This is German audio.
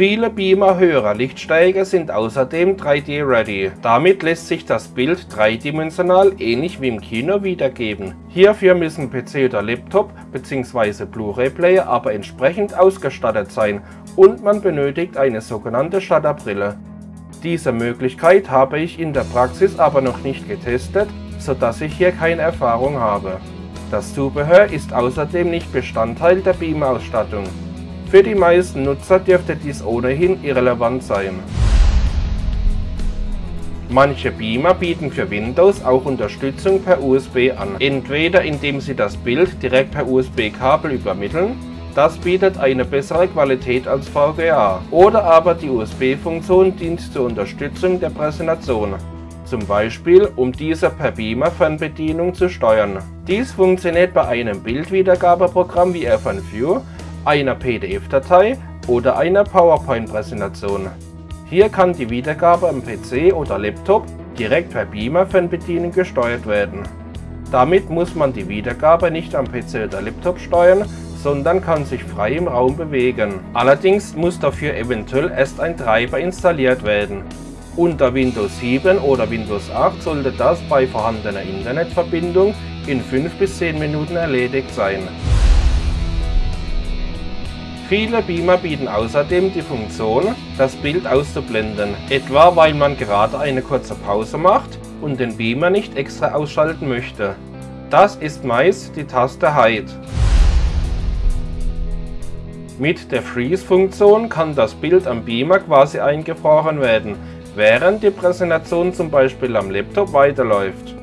Viele Beamer höherer Lichtstärke sind außerdem 3D-ready. Damit lässt sich das Bild dreidimensional ähnlich wie im Kino wiedergeben. Hierfür müssen PC oder Laptop bzw. Blu-ray-Player aber entsprechend ausgestattet sein und man benötigt eine sogenannte Shutterbrille. Diese Möglichkeit habe ich in der Praxis aber noch nicht getestet, sodass ich hier keine Erfahrung habe. Das Zubehör ist außerdem nicht Bestandteil der Beamer-Ausstattung. Für die meisten Nutzer dürfte dies ohnehin irrelevant sein. Manche Beamer bieten für Windows auch Unterstützung per USB an, entweder indem sie das Bild direkt per USB-Kabel übermitteln, das bietet eine bessere Qualität als VGA, oder aber die USB-Funktion dient zur Unterstützung der Präsentation, zum Beispiel um diese per Beamer-Fernbedienung zu steuern. Dies funktioniert bei einem Bildwiedergabeprogramm wie FNView einer PDF-Datei oder einer PowerPoint-Präsentation. Hier kann die Wiedergabe am PC oder Laptop direkt per Beamer-Fernbedienung gesteuert werden. Damit muss man die Wiedergabe nicht am PC oder Laptop steuern, sondern kann sich frei im Raum bewegen. Allerdings muss dafür eventuell erst ein Treiber installiert werden. Unter Windows 7 oder Windows 8 sollte das bei vorhandener Internetverbindung in 5 bis 10 Minuten erledigt sein. Viele Beamer bieten außerdem die Funktion, das Bild auszublenden, etwa weil man gerade eine kurze Pause macht und den Beamer nicht extra ausschalten möchte. Das ist meist die Taste Hide. Mit der Freeze-Funktion kann das Bild am Beamer quasi eingefroren werden, während die Präsentation zum Beispiel am Laptop weiterläuft.